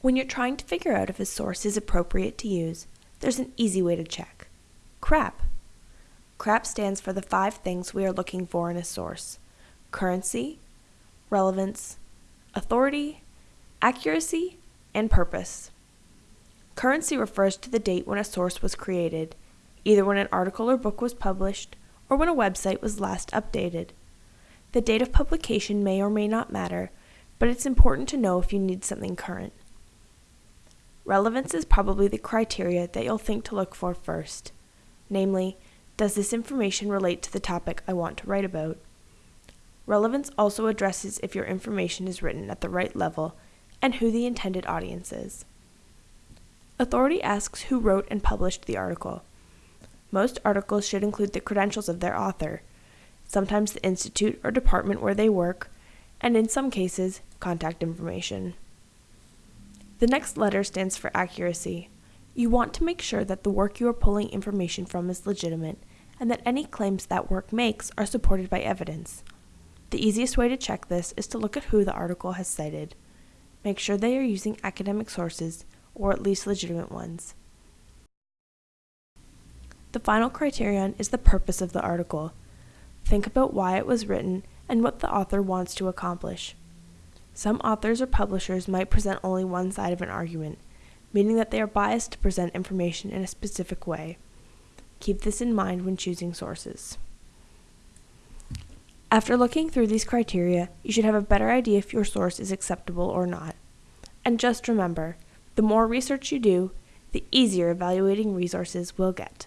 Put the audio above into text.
When you're trying to figure out if a source is appropriate to use, there's an easy way to check. CRAP. CRAP stands for the five things we are looking for in a source currency, relevance, authority, accuracy, and purpose. Currency refers to the date when a source was created, either when an article or book was published or when a website was last updated. The date of publication may or may not matter, but it's important to know if you need something current. Relevance is probably the criteria that you'll think to look for first. Namely, does this information relate to the topic I want to write about? Relevance also addresses if your information is written at the right level and who the intended audience is. Authority asks who wrote and published the article. Most articles should include the credentials of their author, sometimes the institute or department where they work, and in some cases, contact information. The next letter stands for accuracy. You want to make sure that the work you are pulling information from is legitimate and that any claims that work makes are supported by evidence. The easiest way to check this is to look at who the article has cited. Make sure they are using academic sources, or at least legitimate ones. The final criterion is the purpose of the article. Think about why it was written and what the author wants to accomplish. Some authors or publishers might present only one side of an argument, meaning that they are biased to present information in a specific way. Keep this in mind when choosing sources. After looking through these criteria, you should have a better idea if your source is acceptable or not. And just remember, the more research you do, the easier evaluating resources will get.